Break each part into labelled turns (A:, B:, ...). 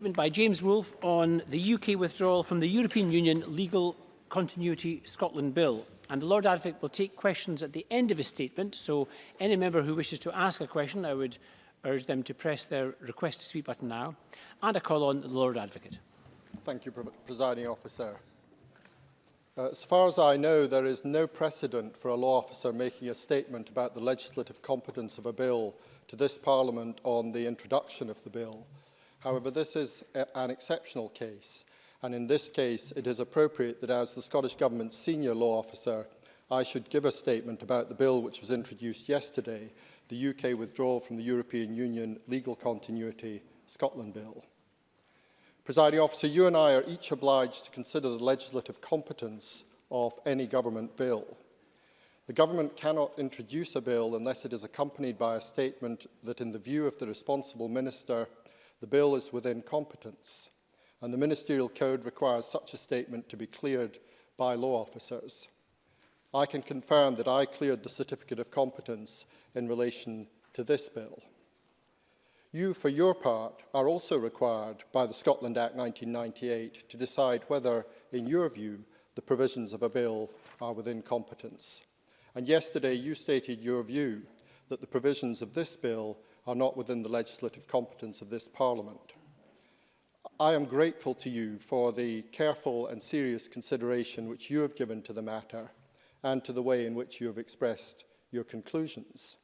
A: by James Wolfe on the UK withdrawal from the European Union Legal Continuity Scotland Bill. And the Lord Advocate will take questions at the end of his statement, so any member who wishes to ask a question, I would urge them to press their request to speak button now. And I call on the Lord Advocate.
B: Thank you, Presiding Officer. Uh, as far as I know, there is no precedent for a law officer making a statement about the legislative competence of a bill to this Parliament on the introduction of the bill. However, this is an exceptional case, and in this case, it is appropriate that as the Scottish Government's senior law officer, I should give a statement about the bill which was introduced yesterday, the UK withdrawal from the European Union Legal Continuity Scotland Bill. Presiding officer, you and I are each obliged to consider the legislative competence of any government bill. The government cannot introduce a bill unless it is accompanied by a statement that in the view of the responsible minister the bill is within competence, and the Ministerial Code requires such a statement to be cleared by law officers. I can confirm that I cleared the Certificate of Competence in relation to this bill. You, for your part, are also required by the Scotland Act 1998 to decide whether, in your view, the provisions of a bill are within competence. And yesterday you stated your view that the provisions of this bill are not within the legislative competence of this Parliament. I am grateful to you for the careful and serious consideration which you have given to the matter and to the way in which you have expressed your conclusions.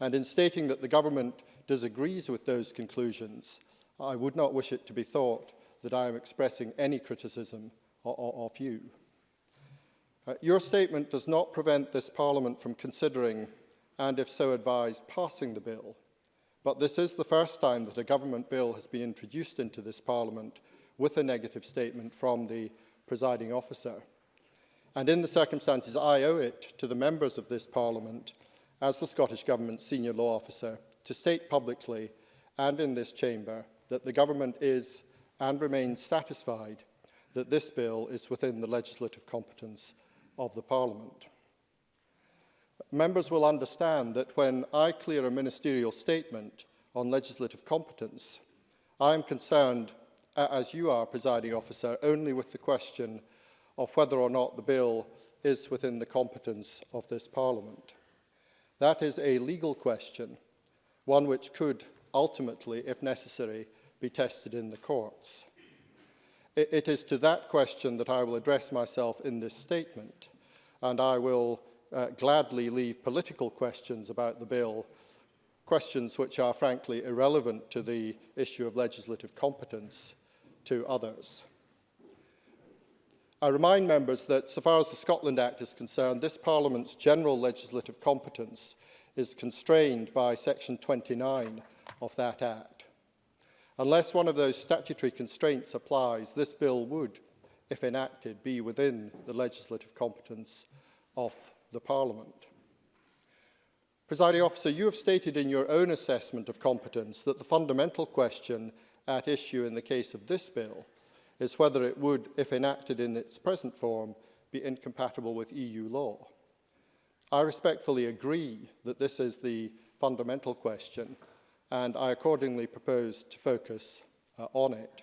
B: And in stating that the government disagrees with those conclusions, I would not wish it to be thought that I am expressing any criticism of you. Uh, your statement does not prevent this Parliament from considering, and if so advised, passing the bill But this is the first time that a government bill has been introduced into this parliament with a negative statement from the presiding officer. And in the circumstances, I owe it to the members of this parliament, as the Scottish Government's senior law officer, to state publicly and in this chamber that the government is and remains satisfied that this bill is within the legislative competence of the parliament. Members will understand that when I clear a ministerial statement on legislative competence, I am concerned, as you are, presiding officer, only with the question of whether or not the bill is within the competence of this parliament. That is a legal question, one which could ultimately, if necessary, be tested in the courts. It, is to that question that I will address myself in this statement, and I will uh, gladly leave political questions about the bill, questions which are frankly irrelevant to the issue of legislative competence, to others. I remind members that so far as the Scotland Act is concerned, this Parliament's general legislative competence is constrained by section 29 of that Act. Unless one of those statutory constraints applies, this bill would, if enacted, be within the legislative competence of the Parliament. Presiding officer, you have stated in your own assessment of competence that the fundamental question at issue in the case of this bill is whether it would, if enacted in its present form, be incompatible with EU law. I respectfully agree that this is the fundamental question, and I accordingly propose to focus uh, on it.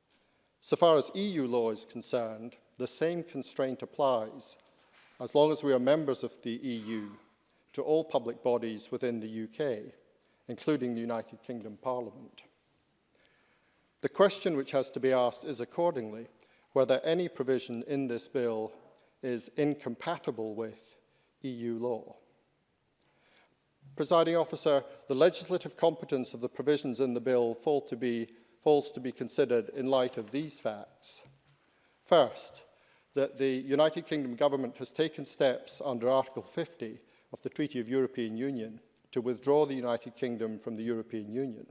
B: So far as EU law is concerned, the same constraint applies as long as we are members of the EU to all public bodies within the UK, including the United Kingdom Parliament. The question which has to be asked is accordingly whether any provision in this bill is incompatible with EU law. Presiding officer, the legislative competence of the provisions in the bill fall to be, falls to be considered in light of these facts. First, that the United Kingdom government has taken steps under Article 50 of the Treaty of European Union to withdraw the United Kingdom from the European Union,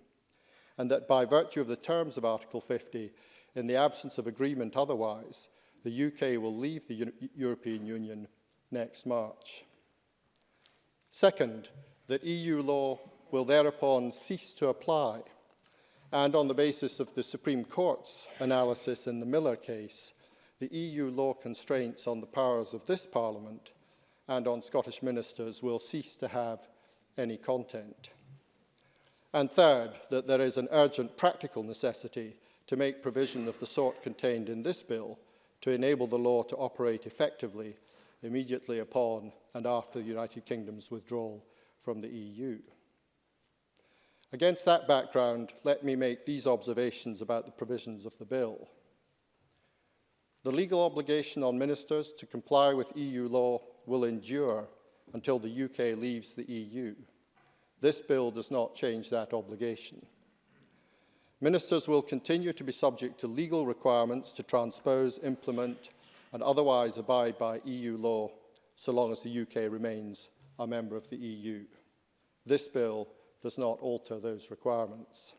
B: and that by virtue of the terms of Article 50, in the absence of agreement otherwise, the UK will leave the U European Union next March. Second, that EU law will thereupon cease to apply, and on the basis of the Supreme Court's analysis in the Miller case, the EU law constraints on the powers of this Parliament and on Scottish ministers will cease to have any content. And third, that there is an urgent practical necessity to make provision of the sort contained in this bill to enable the law to operate effectively immediately upon and after the United Kingdom's withdrawal from the EU. Against that background, let me make these observations about the provisions of the bill. The legal obligation on ministers to comply with EU law will endure until the UK leaves the EU. This bill does not change that obligation. Ministers will continue to be subject to legal requirements to transpose, implement and otherwise abide by EU law so long as the UK remains a member of the EU. This bill does not alter those requirements.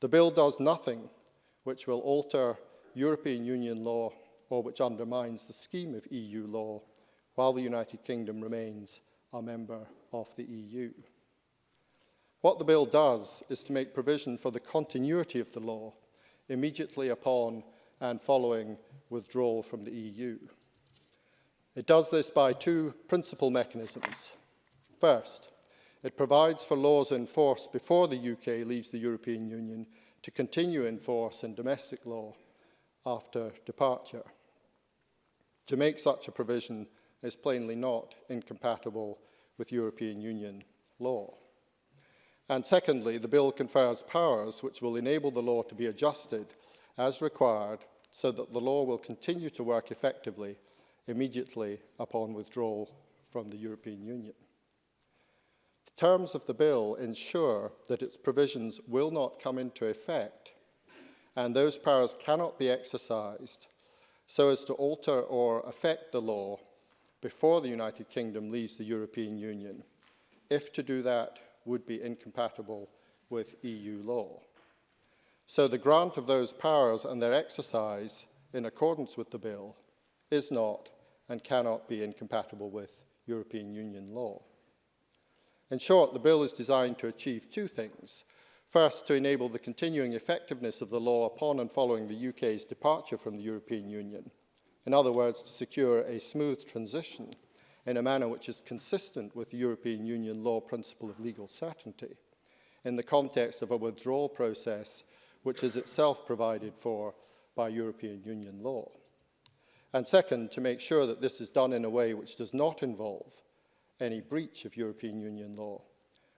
B: The bill does nothing which will alter European Union law or which undermines the scheme of EU law while the United Kingdom remains a member of the EU. What the bill does is to make provision for the continuity of the law immediately upon and following withdrawal from the EU. It does this by two principal mechanisms. First, it provides for laws in force before the UK leaves the European Union to continue in force in domestic law after departure. To make such a provision is plainly not incompatible with European Union law. And secondly, the bill confers powers which will enable the law to be adjusted as required so that the law will continue to work effectively immediately upon withdrawal from the European Union. The terms of the bill ensure that its provisions will not come into effect and those powers cannot be exercised so as to alter or affect the law before the United Kingdom leaves the European Union, if to do that would be incompatible with EU law. So the grant of those powers and their exercise in accordance with the bill is not and cannot be incompatible with European Union law. In short, the bill is designed to achieve two things. First, to enable the continuing effectiveness of the law upon and following the UK's departure from the European Union. In other words, to secure a smooth transition in a manner which is consistent with the European Union law principle of legal certainty in the context of a withdrawal process which is itself provided for by European Union law. And second, to make sure that this is done in a way which does not involve any breach of European Union law,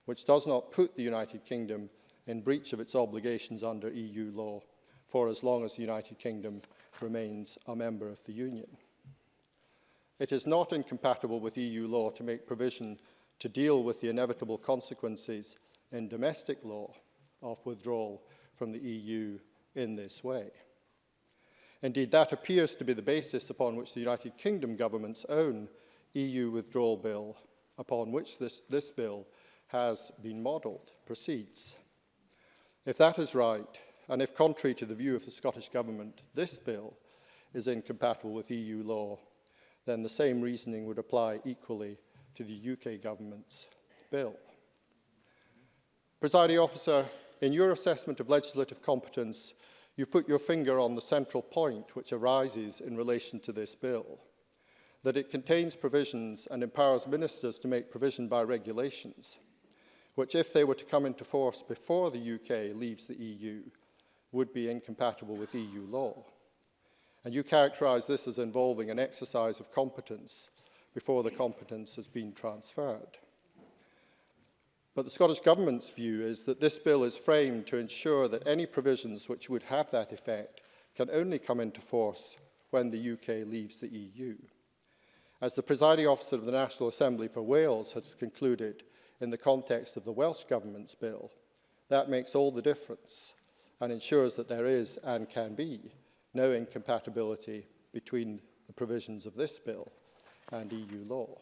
B: which does not put the United Kingdom in breach of its obligations under EU law for as long as the United Kingdom remains a member of the Union. It is not incompatible with EU law to make provision to deal with the inevitable consequences in domestic law of withdrawal from the EU in this way. Indeed, that appears to be the basis upon which the United Kingdom government's own EU withdrawal bill, upon which this, this bill has been modelled, proceeds. If that is right, and if contrary to the view of the Scottish Government, this bill is incompatible with EU law, then the same reasoning would apply equally to the UK Government's bill. Presiding officer, in your assessment of legislative competence, you put your finger on the central point which arises in relation to this bill, that it contains provisions and empowers ministers to make provision by regulations which, if they were to come into force before the UK leaves the EU, would be incompatible with EU law. And you characterise this as involving an exercise of competence before the competence has been transferred. But the Scottish Government's view is that this bill is framed to ensure that any provisions which would have that effect can only come into force when the UK leaves the EU. As the presiding officer of the National Assembly for Wales has concluded, in the context of the Welsh Government's bill, that makes all the difference and ensures that there is and can be no incompatibility between the provisions of this bill and EU law.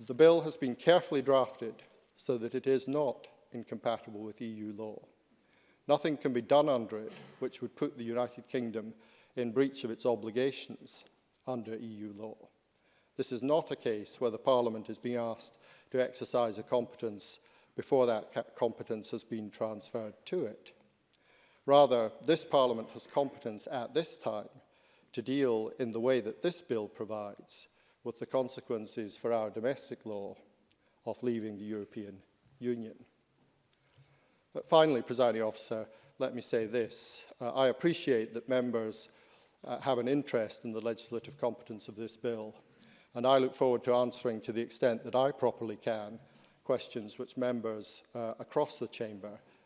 B: The bill has been carefully drafted so that it is not incompatible with EU law. Nothing can be done under it which would put the United Kingdom in breach of its obligations under EU law. This is not a case where the Parliament is being asked to exercise a competence before that competence has been transferred to it. Rather, this Parliament has competence at this time to deal in the way that this bill provides with the consequences for our domestic law of leaving the European Union. But finally, presiding officer, let me say this. Uh, I appreciate that members uh, have an interest in the legislative competence of this bill and I look forward to answering to the extent that I properly can questions which members uh, across the chamber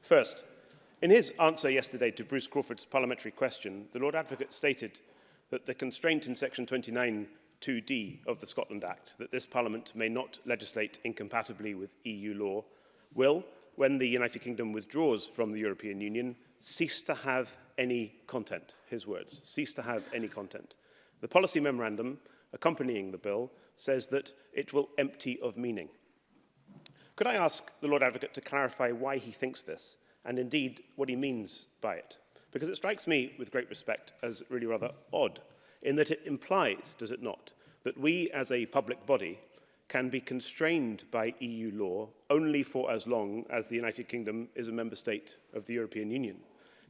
C: First, In his answer yesterday to Bruce Crawford's parliamentary question, the Lord Advocate stated that the constraint in section 292 d of the Scotland Act that this Parliament may not legislate incompatibly with EU law will, when the United Kingdom withdraws from the European Union, cease to have any content, his words, cease to have any content. The policy memorandum accompanying the bill says that it will empty of meaning. Could I ask the Lord Advocate to clarify why he thinks this? and indeed what he means by it. Because it strikes me, with great respect, as really rather odd, in that it implies, does it not, that we as a public body can be constrained by EU law only for as long as the United Kingdom is a member state of the European Union.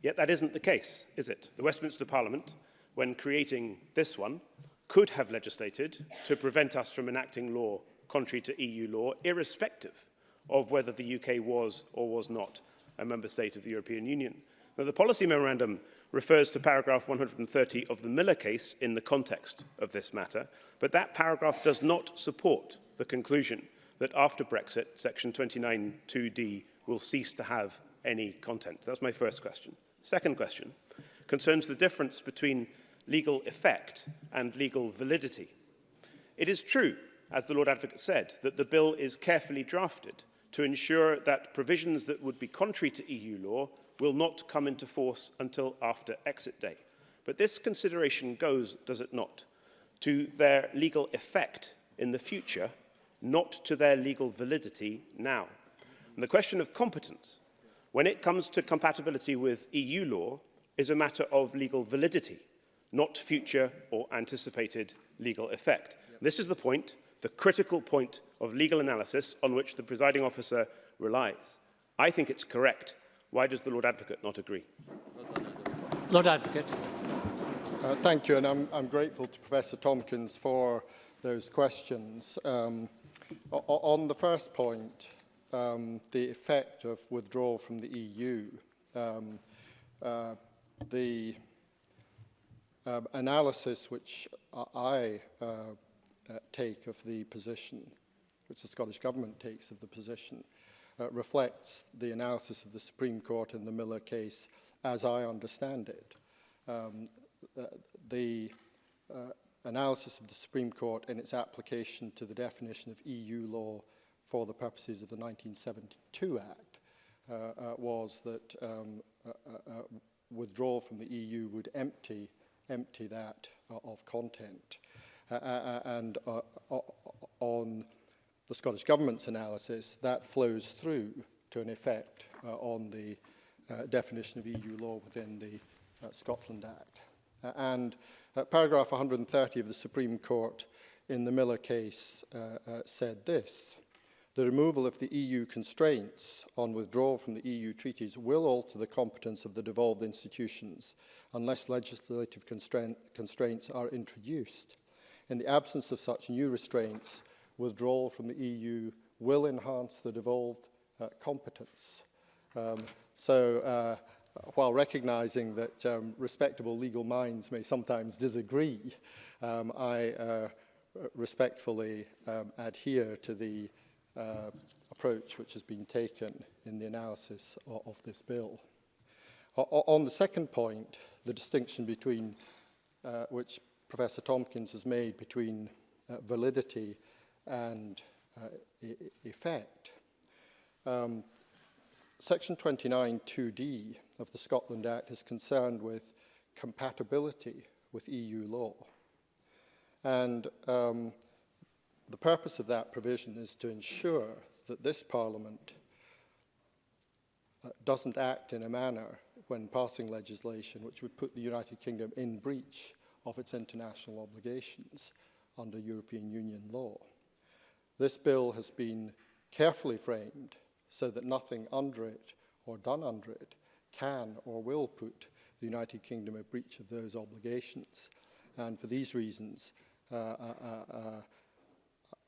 C: Yet that isn't the case, is it? The Westminster Parliament, when creating this one, could have legislated to prevent us from enacting law contrary to EU law, irrespective of whether the UK was or was not a member state of the European Union. Now, the policy memorandum refers to paragraph 130 of the Miller case in the context of this matter, but that paragraph does not support the conclusion that after Brexit, section 29.2d will cease to have any content. That's my first question. Second question concerns the difference between legal effect and legal validity. It is true, as the Lord Advocate said, that the bill is carefully drafted to ensure that provisions that would be contrary to EU law will not come into force until after exit day. But this consideration goes, does it not, to their legal effect in the future, not to their legal validity now. And the question of competence, when it comes to compatibility with EU law, is a matter of legal validity, not future or anticipated legal effect. This is the point, the critical point of legal analysis on which the presiding officer relies. I think it's correct. Why does the Lord Advocate not agree?
A: Lord Advocate.
B: Uh, thank you, and I'm, I'm grateful to Professor Tompkins for those questions. Um, on the first point, um, the effect of withdrawal from the EU, um, uh, the uh, analysis which I uh, uh, take of the position which the Scottish Government takes of the position, uh, reflects the analysis of the Supreme Court in the Miller case as I understand it. Um, uh, the uh, analysis of the Supreme Court in its application to the definition of EU law for the purposes of the 1972 Act uh, uh, was that um, uh, uh, uh withdrawal from the EU would empty, empty that uh, of content. Uh, uh, uh and uh, uh on the Scottish Government's analysis, that flows through to an effect uh, on the uh, definition of EU law within the uh, Scotland Act. Uh, and uh, paragraph 130 of the Supreme Court in the Miller case uh, uh, said this, the removal of the EU constraints on withdrawal from the EU treaties will alter the competence of the devolved institutions unless legislative constraint constraints are introduced. In the absence of such new restraints, withdrawal from the EU will enhance the devolved uh, competence. Um, so uh, while recognizing that um, respectable legal minds may sometimes disagree, um, I uh, respectfully um, adhere to the uh, approach which has been taken in the analysis of, of this bill. O on the second point, the distinction between uh, which Professor Tompkins has made between uh, validity and uh, effect. Um, Section 29 2D of the Scotland Act is concerned with compatibility with EU law. And um, the purpose of that provision is to ensure that this Parliament uh, doesn't act in a manner when passing legislation which would put the United Kingdom in breach of its international obligations under European Union law. This bill has been carefully framed so that nothing under it or done under it can or will put the United Kingdom at breach of those obligations. And for these reasons, uh, uh,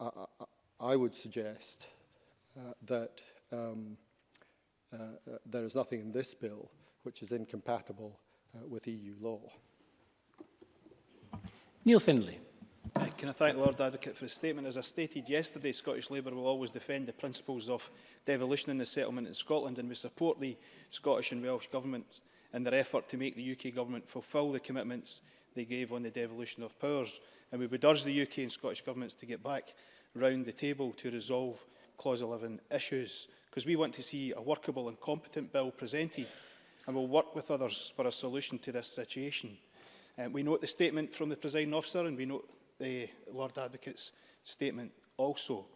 B: uh, I would suggest that um, there is nothing in this bill which is incompatible with EU law.
A: Neil Findlay.
D: Uh, can I thank the Lord Advocate for his statement? As I stated yesterday, Scottish Labour will always defend the principles of devolution in the settlement in Scotland and we support the Scottish and Welsh governments in their effort to make the UK government fulfil the commitments they gave on the devolution of powers. And we would urge the UK and Scottish governments to get back round the table to resolve Clause 11 issues, because we want to see a workable and competent bill presented and we'll work with others for a solution to this situation. Um, we note the statement from the presiding officer and we note the Lord Advocate's statement also.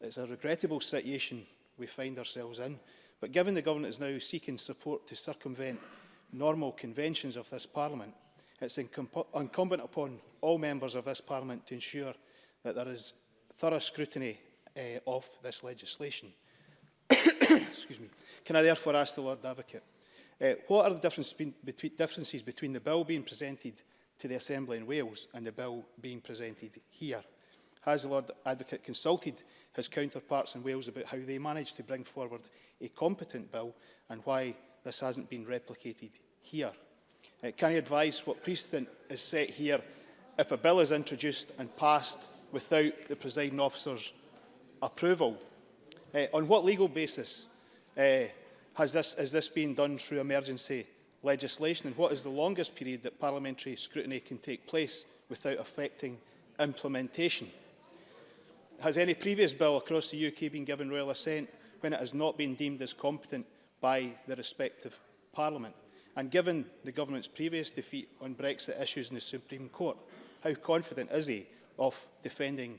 D: It's a regrettable situation we find ourselves in, but given the Government is now seeking support to circumvent normal conventions of this Parliament, it's incumbent upon all members of this Parliament to ensure that there is thorough scrutiny uh, of this legislation. Excuse me. Can I therefore ask the Lord Advocate, uh, what are the differences between, between, differences between the bill being presented to the Assembly in Wales and the bill being presented here. Has the Lord Advocate consulted his counterparts in Wales about how they managed to bring forward a competent bill and why this hasn't been replicated here? Uh, can he advise what precedent is set here if a bill is introduced and passed without the presiding officer's approval? Uh, on what legal basis uh, has this, is this been done through emergency legislation and what is the longest period that parliamentary scrutiny can take place without affecting implementation? Has any previous bill across the UK been given royal assent when it has not been deemed as competent by the respective parliament? And given the government's previous defeat on Brexit issues in the Supreme Court, how confident is he of defending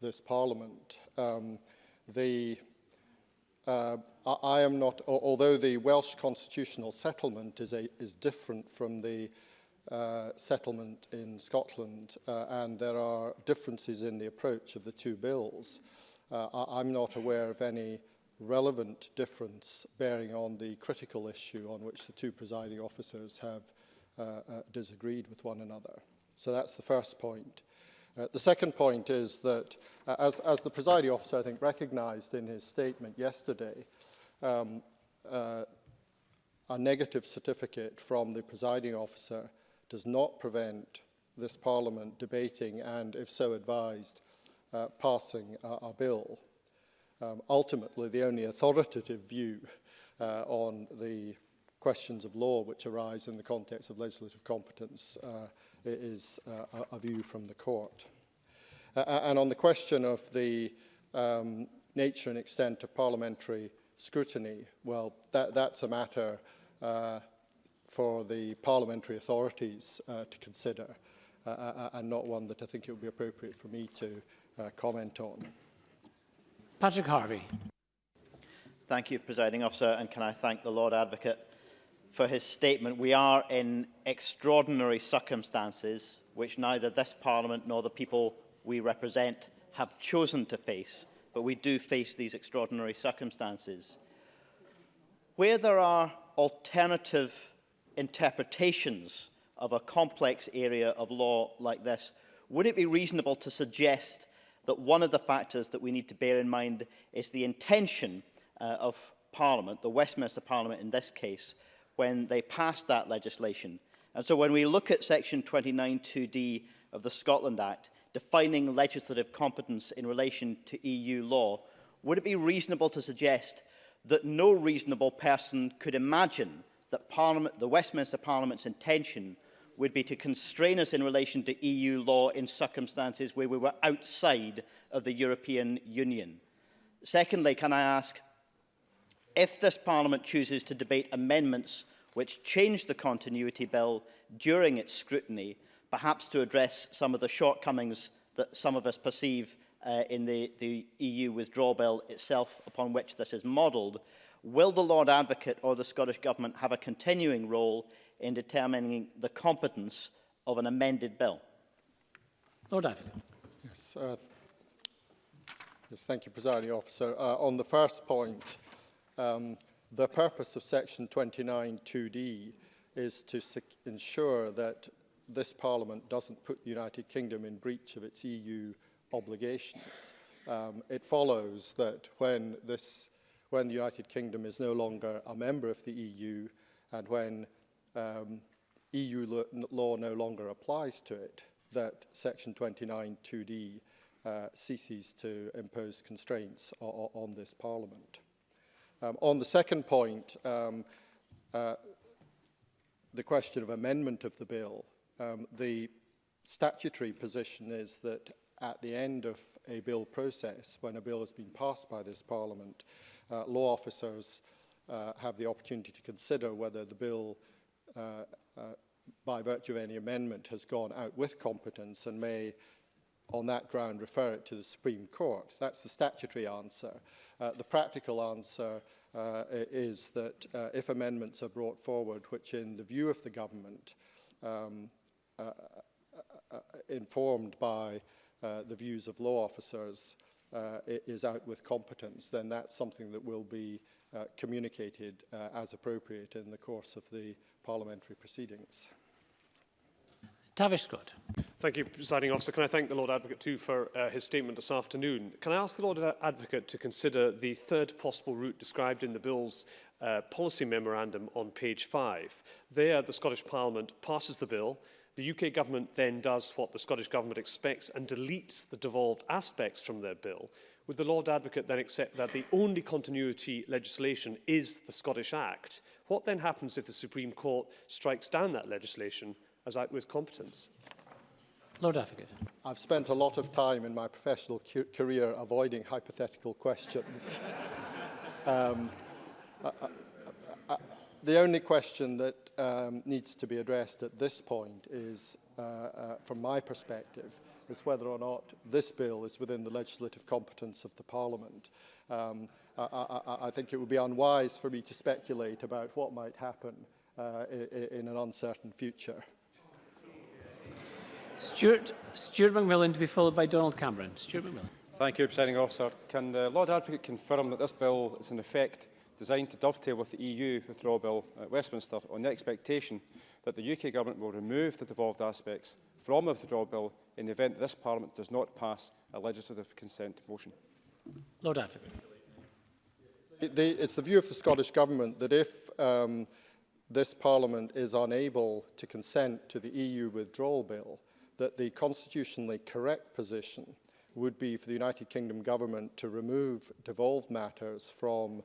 D: this Parliament.
B: Um, the, uh, I am not, although the Welsh constitutional settlement is, a, is different from the uh, settlement in Scotland, uh, and there are differences in the approach of the two bills, uh, I, I'm not aware of any relevant difference bearing on the critical issue on which the two presiding officers have uh, uh, disagreed with one another. So that's the first point. Uh, the second point is that, uh, as, as the presiding officer, I think, recognized in his statement yesterday, um, uh, a negative certificate from the presiding officer does not prevent this parliament debating and, if so advised, uh, passing a, a bill um, ultimately the only authoritative view uh, on the questions of law which arise in the context of legislative competence uh, is uh, a view from the court. Uh, and on the question of the um, nature and extent of parliamentary scrutiny, well, that, that's a matter uh, for the parliamentary authorities uh, to consider uh, uh and not one that I think it would be appropriate for me to uh, comment on.
A: Patrick Harvey.
E: Thank you, Presiding Officer, and can I thank the Lord Advocate for his statement. We are in extraordinary circumstances which neither this Parliament nor the people we represent have chosen to face, but we do face these extraordinary circumstances. Where there are alternative interpretations of a complex area of law like this, would it be reasonable to suggest that one of the factors that we need to bear in mind is the intention uh, of Parliament, the Westminster Parliament in this case, when they passed that legislation. And so when we look at section 29.2d of the Scotland Act, defining legislative competence in relation to EU law, would it be reasonable to suggest that no reasonable person could imagine that Parliament, the Westminster Parliament's intention would be to constrain us in relation to EU law in circumstances where we were outside of the European Union. Secondly, can I ask, if this Parliament chooses to debate amendments which change the continuity bill during its scrutiny, perhaps to address some of the shortcomings that some of us perceive uh, in the, the EU withdrawal bill itself upon which this is modelled, will the Lord Advocate or the Scottish Government have a continuing role in determining the competence of an amended bill.
A: Lord Advocate.
B: Yes, uh, yes, thank you, Presiding Officer. Uh, on the first point, um, the purpose of Section 29.2d is to ensure that this Parliament doesn't put the United Kingdom in breach of its EU obligations. Um, it follows that when, this, when the United Kingdom is no longer a member of the EU and when um, EU law no longer applies to it, that Section 29 2D uh, ceases to impose constraints on this Parliament. Um, on the second point, um, uh, the question of amendment of the bill, um, the statutory position is that at the end of a bill process, when a bill has been passed by this Parliament, uh, law officers uh, have the opportunity to consider whether the bill uh, uh, uh, by virtue of any amendment, has gone out with competence and may on that ground refer it to the Supreme Court. That's the statutory answer. Uh, the practical answer uh, is that uh, if amendments are brought forward, which in the view of the government, um, uh, uh, uh, uh informed by uh, the views of law officers, uh, is out with competence, then that's something that will be Uh, communicated uh, as appropriate in the course of the parliamentary proceedings.
A: Tavish Scott.
F: Thank you, presiding officer. Can I thank the Lord Advocate too for uh, his statement this afternoon? Can I ask the Lord Advocate to consider the third possible route described in the Bill's uh, policy memorandum on page 5? There, the Scottish Parliament passes the bill, The UK government then does what the Scottish government expects and deletes the devolved aspects from their bill, would the Lord Advocate then accept that the only continuity legislation is the Scottish Act? What then happens if the Supreme Court strikes down that legislation as out with competence?
A: Lord Advocate.
B: I've spent a lot of time in my professional career avoiding hypothetical questions. um, I, I, I, the only question that um, needs to be addressed at this point is, uh, uh, from my perspective, was whether or not this bill is within the legislative competence of the Parliament. Um, I, I, I think it would be unwise for me to speculate about what might happen uh, in, in an uncertain future.
A: Stuart, Stuart McMillan to be followed by Donald Cameron. Stuart McMillan.
G: Thank you, Presiding Officer. Can the Lord Advocate confirm that this bill is in effect designed to dovetail with the EU withdrawal bill at Westminster on the expectation that the UK Government will remove the devolved aspects from the withdrawal bill in the event this Parliament does not pass a legislative consent motion.
A: Lord Advocate.
B: It's the view of the Scottish Government that if um, this Parliament is unable to consent to the EU withdrawal bill, that the constitutionally correct position would be for the United Kingdom government to remove devolved matters from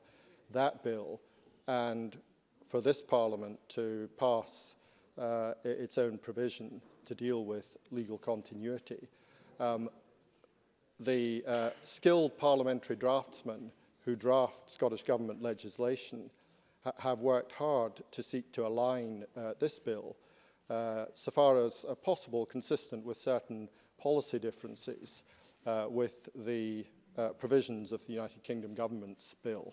B: that bill and for this parliament to pass uh, its own provision to deal with legal continuity. Um, the uh, skilled parliamentary draftsmen who draft Scottish Government legislation ha have worked hard to seek to align uh, this bill, uh, so far as uh, possible, consistent with certain policy differences uh, with the uh, provisions of the United Kingdom Government's bill.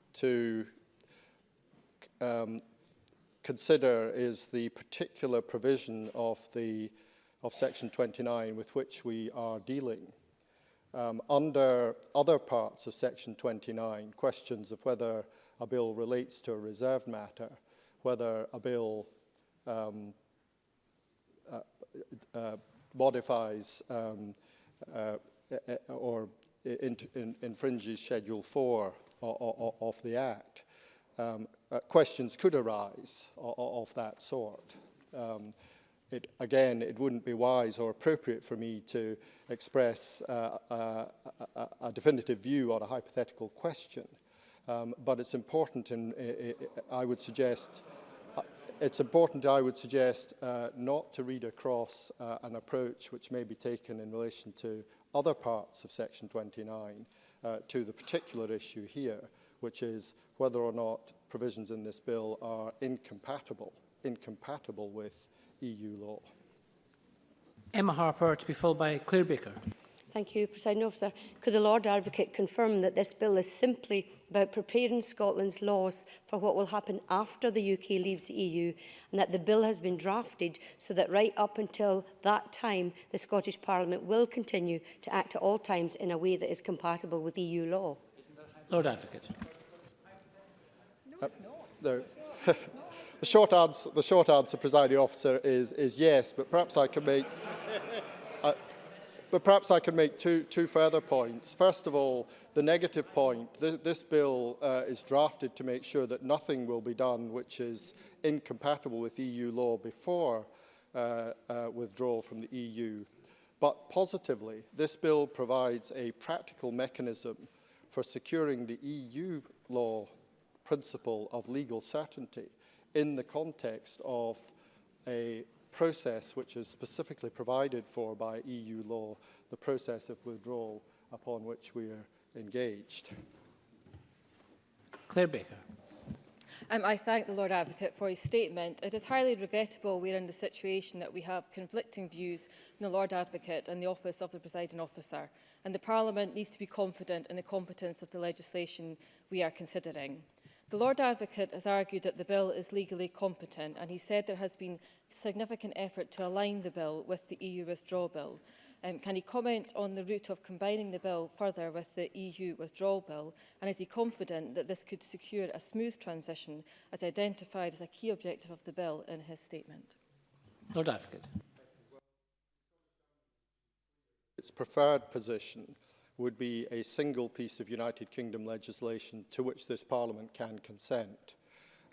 A: to
H: um,
B: consider is the particular provision of, the, of Section 29 with which we are dealing. Um, under other parts of Section 29, questions of whether a bill relates to a reserved matter, whether a bill um, uh, uh, modifies um, uh, uh or in, in, infringes Schedule 4 of, of, of the Act um, uh, questions could arise of, of that sort. Um, it, again, it wouldn't be wise or appropriate for me to express uh, a, a definitive view on a hypothetical question. Um, but it's important, and I would suggest, uh, it's important, I would suggest, uh, not to read across uh, an approach which may be taken in relation to other parts of Section 29 uh, to the particular issue here which is whether or not provisions in this bill are incompatible, incompatible with EU law.
A: Emma Harper, to be followed by Claire Baker.
I: Thank you, President Officer. Could the Lord Advocate confirm that this bill is simply about preparing Scotland's laws for what will happen after the UK leaves the EU and that the bill has been drafted so that right up until that time the Scottish Parliament will continue to act at all times in a way that is compatible with EU law?
A: Lord Advocate.
B: Uh, no. the short answer, the short answer, presiding officer, is is yes. But perhaps I can make, uh, but perhaps I can make two two further points. First of all, the negative point. Th this bill uh, is drafted to make sure that nothing will be done which is incompatible with EU law before uh, uh, withdrawal from the EU. But positively, this bill provides a practical mechanism for securing the EU law principle of legal certainty in the context of a process which is specifically provided for by EU law, the process of withdrawal upon which we are engaged.
A: Claire Baker.
J: Um, I thank the Lord Advocate for his statement. It is highly regrettable we are in the situation that we have conflicting views from the Lord Advocate and the Office of the Presiding Officer, and the Parliament needs to be confident in the competence of the legislation we are considering. The Lord Advocate has argued that the bill is legally competent and he said there has been significant effort to align the bill with the EU withdrawal bill. Um, can he comment on the route of combining the bill further with the EU withdrawal bill? And is he confident that this could secure a smooth transition as identified as a key objective of the bill in his statement?
A: Lord Advocate.
B: Its preferred position would be a single piece of United Kingdom legislation to which this Parliament can consent.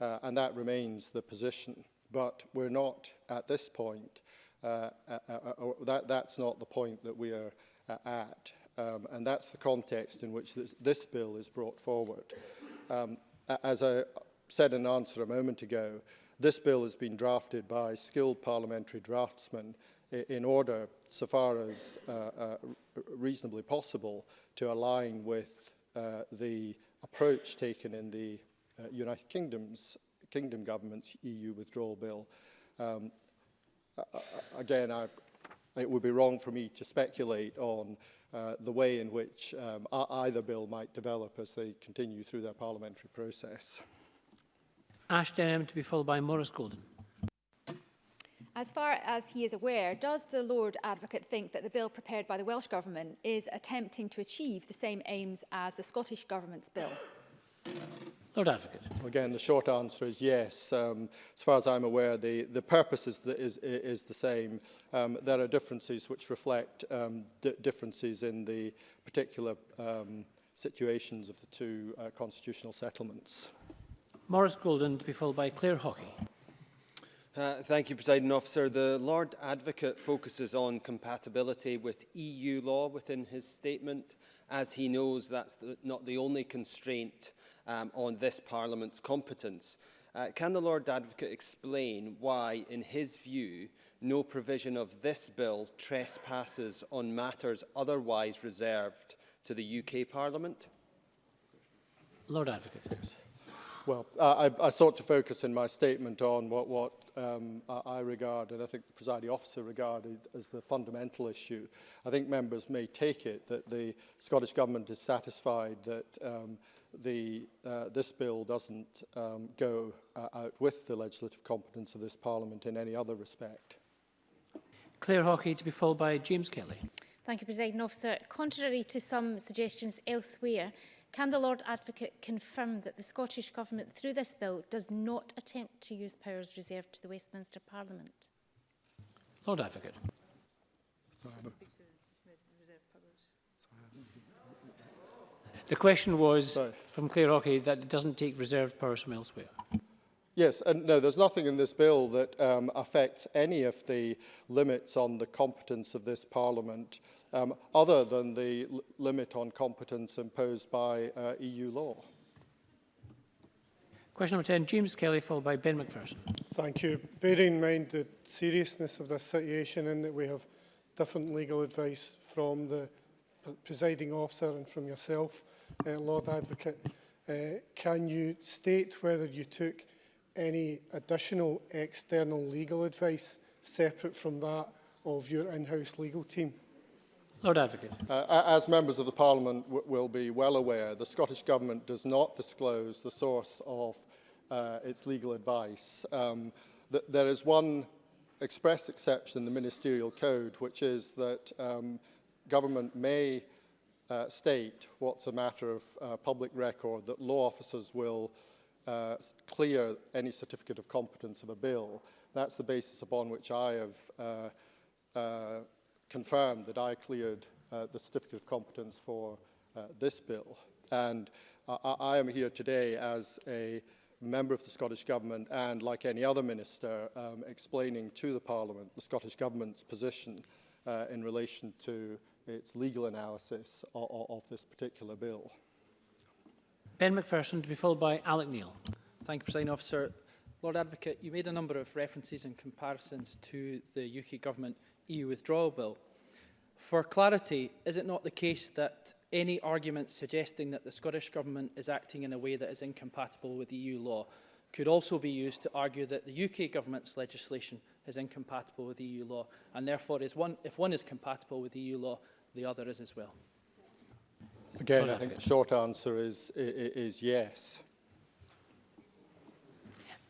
B: Uh, and that remains the position. But we're not, at this point, uh, uh, uh, uh oh, that, that's not the point that we are uh, at. Um, and that's the context in which this, this bill is brought forward. Um, as I said in answer a moment ago, this bill has been drafted by skilled parliamentary draftsmen in order, so far as uh, uh, reasonably possible, to align with uh, the approach taken in the uh, United Kingdom's Kingdom government's EU withdrawal bill. Um, again, I, it would be wrong for me to speculate on uh, the way in which um, e, either bill might develop as they continue through their parliamentary process.
A: Ash Denham to be followed by Morris Golden.
K: As far as he is aware, does the Lord Advocate think that the bill prepared by the Welsh Government is attempting to achieve the same aims as the Scottish Government's bill?
A: Lord Advocate.
B: Again, the short answer is yes. Um, as far as I'm aware, the, the purpose is the, is, is the same. Um, there are differences which reflect um, di differences in the particular um, situations of the two uh, constitutional settlements.
A: Morris Golden to be followed by Claire Hockey.
L: Uh, thank you, President Officer. The Lord Advocate focuses on compatibility with EU law within his statement. As he knows, that's the, not the only constraint um, on this Parliament's competence. Uh, can the Lord Advocate explain why, in his view, no provision of this bill trespasses on matters otherwise reserved to the UK Parliament?
A: Lord Advocate,
B: yes. Well, uh, I, I sought to focus in my statement on what, what um, I regard, and I think the presiding officer regarded as the fundamental issue. I think members may take it that the Scottish Government is satisfied that um, the, uh, this bill doesn't um, go uh, out with the legislative competence of this Parliament in any other respect.
A: Claire Hawkey to be followed by James Kelly.
M: Thank you, President Officer. Contrary to some suggestions elsewhere, can the Lord Advocate confirm that the Scottish Government, through this bill, does not attempt to use powers reserved to the Westminster Parliament?
A: Lord Advocate. Sorry, The question was
B: Sorry.
A: from Clare Hockey that it doesn't take reserved powers from elsewhere.
B: Yes, and no, there's nothing in this bill that um, affects any of the limits on the competence of this Parliament, um, other than the limit on competence imposed by uh, EU law.
A: Question number 10, James Kelly, followed by Ben McPherson.
N: Thank you. Bearing in mind the seriousness of this situation and that we have different legal advice from the presiding officer and from yourself, uh, Lord Advocate, uh, can you state whether you took any additional external legal advice separate from that of your in-house legal team?
A: Lord Advocate.
B: Uh, as members of the Parliament will be well aware, the Scottish Government does not disclose the source of uh, its legal advice. Um, th there is one express exception in the Ministerial Code, which is that um, government may uh, state what's a matter of uh, public record that law officers will uh, clear any certificate of competence of a bill. That's the basis upon which I have uh, uh, confirmed that I cleared uh, the certificate of competence for uh, this bill. And I, I am here today as a member of the Scottish Government and, like any other minister, um, explaining to the Parliament the Scottish Government's position uh, in relation to its legal analysis of, of of this particular bill.
A: Ben McPherson to be followed by Alec Neil.
O: Thank you, President Officer. Lord Advocate, you made a number of references and comparisons to the UK Government EU withdrawal bill. For clarity, is it not the case that any argument suggesting that the Scottish Government is acting in a way that is incompatible with EU law could also be used to argue that the UK Government's legislation is incompatible with EU law and therefore, is one, if one is compatible with EU law, the other is as well.
B: Again, I think the short answer is, is yes.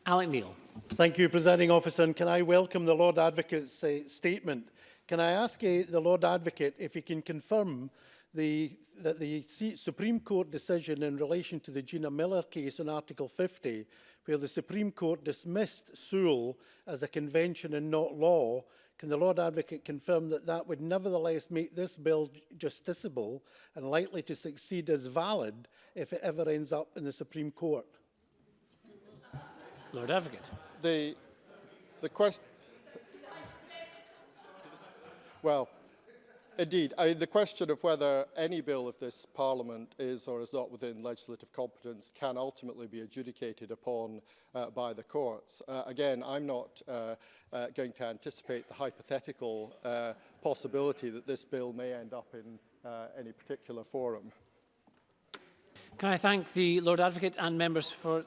A: Alec Neil.
P: Thank you, Presiding Officer, and can I welcome the Lord Advocate's uh, statement. Can I ask uh, the Lord Advocate if he can confirm the, that the Supreme Court decision in relation to the Gina Miller case in Article 50, where the Supreme Court dismissed Sewell as a convention and not law, can the Lord Advocate confirm that that would nevertheless make this bill justiciable and likely to succeed as valid if it ever ends up in the Supreme Court?
A: Lord Advocate.
B: The, the question... Well, indeed, I mean, the question of whether any bill of this parliament is or is not within legislative competence can ultimately be adjudicated upon uh, by the courts. Uh, again, I'm not uh, uh, going to anticipate the hypothetical uh, possibility that this bill may end up in uh, any particular forum.
A: Can I thank the Lord Advocate and members for...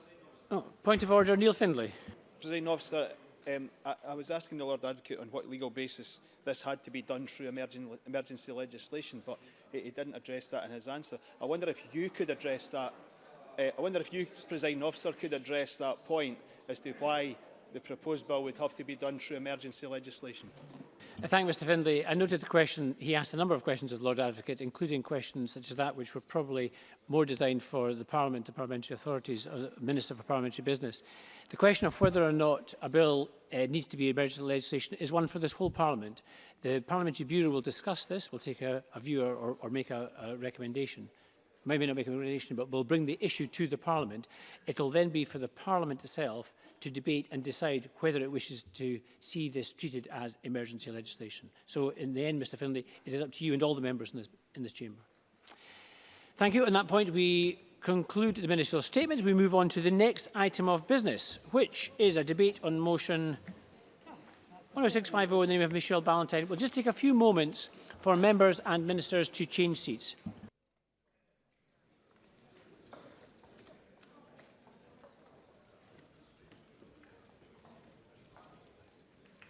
A: Oh, point of order, Neil Findlay.
D: President Officer, Um, I, I was asking the Lord Advocate on what legal basis this had to be done through emerging, emergency legislation, but he, he didn't address that in his answer. I wonder if you could address that. Uh, I wonder if you, presiding officer, could address that point as to why the proposed bill would have to be done through emergency legislation.
A: I Thank Mr Findlay. I noted the question, he asked a number of questions of Lord Advocate, including questions such as that which were probably more designed for the Parliament, the parliamentary authorities or the Minister for Parliamentary Business. The question of whether or not a bill uh, needs to be emergency legislation is one for this whole Parliament. The Parliamentary Bureau will discuss this, will take a, a view or, or make a, a recommendation maybe not make a recommendation, but will bring the issue to the Parliament. It will then be for the Parliament itself to debate and decide whether it wishes to see this treated as emergency legislation. So in the end, Mr Finlay, it is up to you and all the members in this, in this chamber. Thank you. On that point, we conclude the ministerial statement. We move on to the next item of business, which is a debate on motion 10650 in the name of Michelle Ballantyne. We'll just take a few moments for members and ministers to change seats.